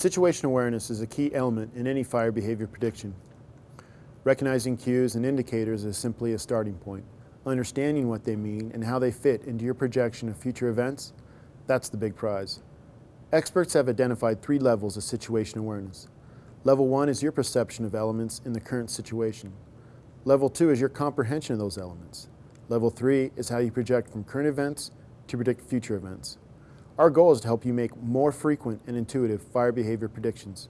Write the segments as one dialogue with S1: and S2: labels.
S1: Situation awareness is a key element in any fire behavior prediction. Recognizing cues and indicators is simply a starting point. Understanding what they mean and how they fit into your projection of future events, that's the big prize. Experts have identified three levels of situation awareness. Level one is your perception of elements in the current situation. Level two is your comprehension of those elements. Level three is how you project from current events to predict future events. Our goal is to help you make more frequent and intuitive fire behavior predictions.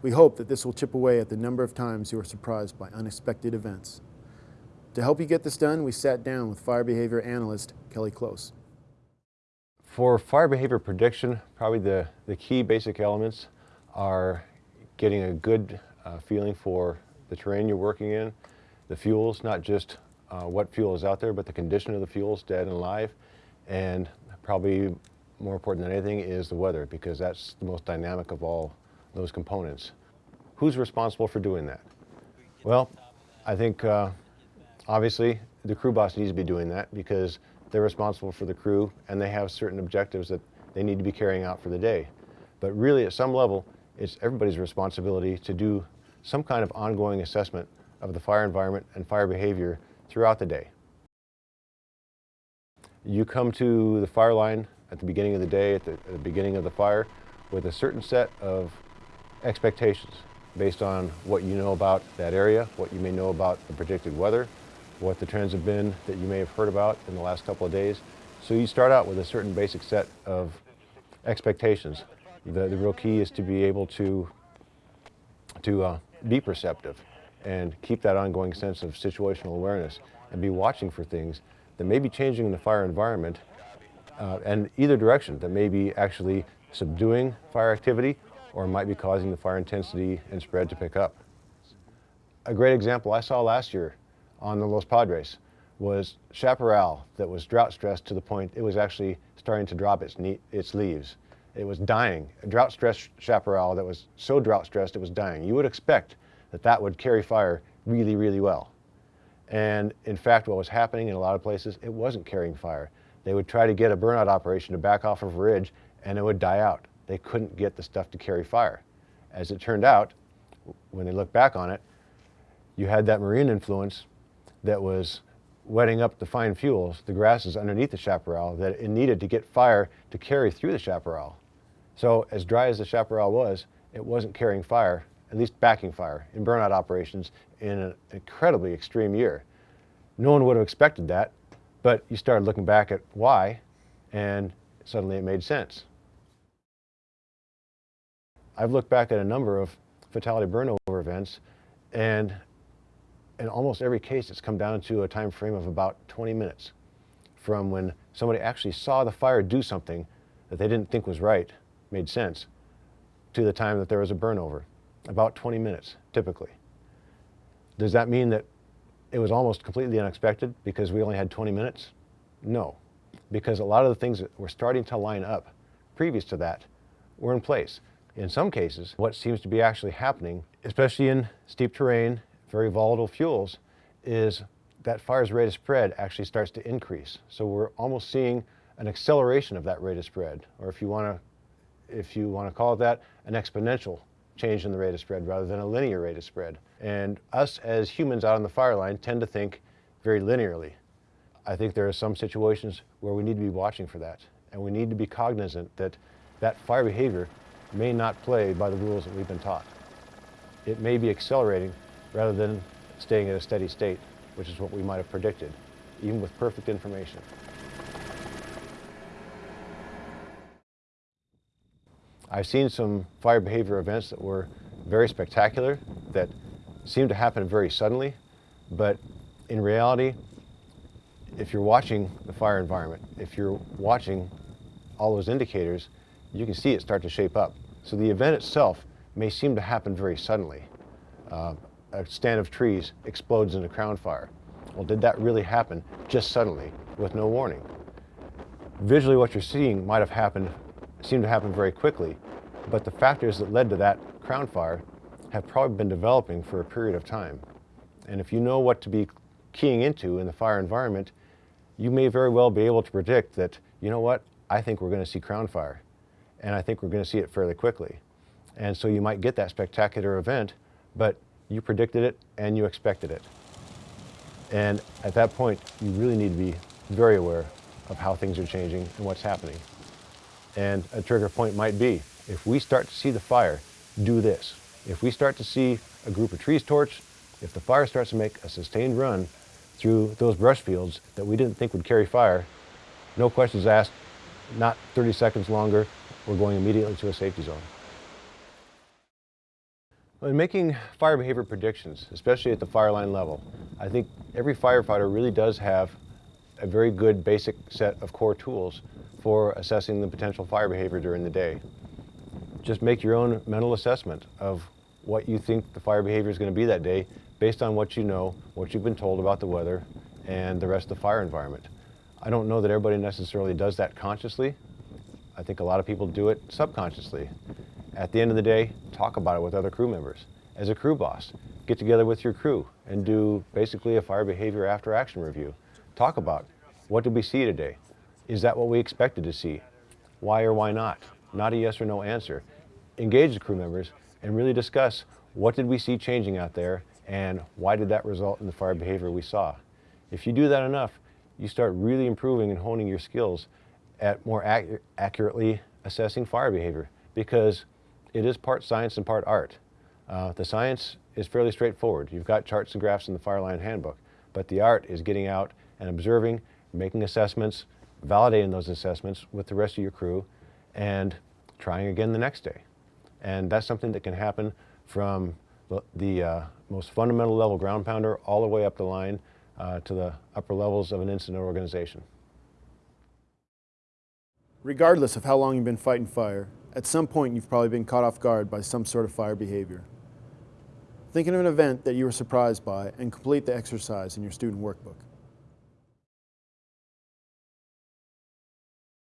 S1: We hope that this will chip away at the number of times you are surprised by unexpected events. To help you get this done, we sat down with fire behavior analyst Kelly Close.
S2: For fire behavior prediction, probably the, the key basic elements are getting a good uh, feeling for the terrain you're working in, the fuels, not just uh, what fuel is out there, but the condition of the fuels, dead and alive, and probably more important than anything is the weather because that's the most dynamic of all those components. Who's responsible for doing that? Well, I think uh, obviously the crew boss needs to be doing that because they're responsible for the crew and they have certain objectives that they need to be carrying out for the day. But really at some level, it's everybody's responsibility to do some kind of ongoing assessment of the fire environment and fire behavior throughout the day. You come to the fire line at the beginning of the day, at the, at the, beginning of the fire, with a certain set of expectations based on what you know about that area, what you may know about the predicted weather, what the trends have been that you may have heard about in the last couple of days. So you start out with a certain basic set of expectations the, the real key is to be able to, to uh, be perceptive and keep that ongoing sense of situational awareness and be watching for things that may be changing in the fire environment uh, and either direction that may be actually subduing fire activity or might be causing the fire intensity and spread to pick up. A great example I saw last year on the Los Padres was chaparral that was drought stressed to the point it was actually starting to drop its, its leaves. It was dying. A drought-stressed chaparral that was so drought-stressed it was dying. You would expect that that would carry fire really, really well. And in fact, what was happening in a lot of places, it wasn't carrying fire. They would try to get a burnout operation to back off of a ridge and it would die out. They couldn't get the stuff to carry fire. As it turned out, when they look back on it, you had that marine influence that was wetting up the fine fuels, the grasses underneath the chaparral, that it needed to get fire to carry through the chaparral. So as dry as the chaparral was, it wasn't carrying fire, at least backing fire, in burnout operations in an incredibly extreme year. No one would have expected that, but you started looking back at why, and suddenly it made sense. I've looked back at a number of fatality burnover events, and in almost every case, it's come down to a time frame of about 20 minutes from when somebody actually saw the fire do something that they didn't think was right made sense to the time that there was a burnover. About 20 minutes, typically. Does that mean that it was almost completely unexpected because we only had 20 minutes? No, because a lot of the things that were starting to line up previous to that were in place. In some cases, what seems to be actually happening, especially in steep terrain, very volatile fuels, is that fire's rate of spread actually starts to increase. So we're almost seeing an acceleration of that rate of spread, or if you want to if you want to call it that, an exponential change in the rate of spread rather than a linear rate of spread. And us as humans out on the fire line tend to think very linearly. I think there are some situations where we need to be watching for that. And we need to be cognizant that that fire behavior may not play by the rules that we've been taught. It may be accelerating rather than staying at a steady state, which is what we might have predicted, even with perfect information. I've seen some fire behavior events that were very spectacular, that seemed to happen very suddenly, but in reality, if you're watching the fire environment, if you're watching all those indicators, you can see it start to shape up. So the event itself may seem to happen very suddenly. Uh, a stand of trees explodes in a crown fire. Well, did that really happen just suddenly with no warning? Visually, what you're seeing might have happened seemed to happen very quickly, but the factors that led to that crown fire have probably been developing for a period of time. And if you know what to be keying into in the fire environment, you may very well be able to predict that, you know what, I think we're going to see crown fire. And I think we're going to see it fairly quickly. And so you might get that spectacular event, but you predicted it and you expected it. And at that point, you really need to be very aware of how things are changing and what's happening. And a trigger point might be, if we start to see the fire, do this. If we start to see a group of trees torch, if the fire starts to make a sustained run through those brush fields that we didn't think would carry fire, no questions asked, not 30 seconds longer, we're going immediately to a safety zone. When making fire behavior predictions, especially at the fire line level, I think every firefighter really does have a very good basic set of core tools for assessing the potential fire behavior during the day. Just make your own mental assessment of what you think the fire behavior is going to be that day based on what you know, what you've been told about the weather, and the rest of the fire environment. I don't know that everybody necessarily does that consciously. I think a lot of people do it subconsciously. At the end of the day, talk about it with other crew members. As a crew boss, get together with your crew and do basically a fire behavior after action review. Talk about what did we see today? Is that what we expected to see? Why or why not? Not a yes or no answer. Engage the crew members and really discuss what did we see changing out there and why did that result in the fire behavior we saw. If you do that enough, you start really improving and honing your skills at more ac accurately assessing fire behavior because it is part science and part art. Uh, the science is fairly straightforward. You've got charts and graphs in the fire line handbook, but the art is getting out and observing, making assessments, validating those assessments with the rest of your crew, and trying again the next day. And that's something that can happen from the uh, most fundamental level ground pounder all the way up the line uh, to the upper levels of an incident organization.
S1: Regardless of how long you've been fighting fire, at some point you've probably been caught off guard by some sort of fire behavior. Think of an event that you were surprised by and complete the exercise in your student workbook.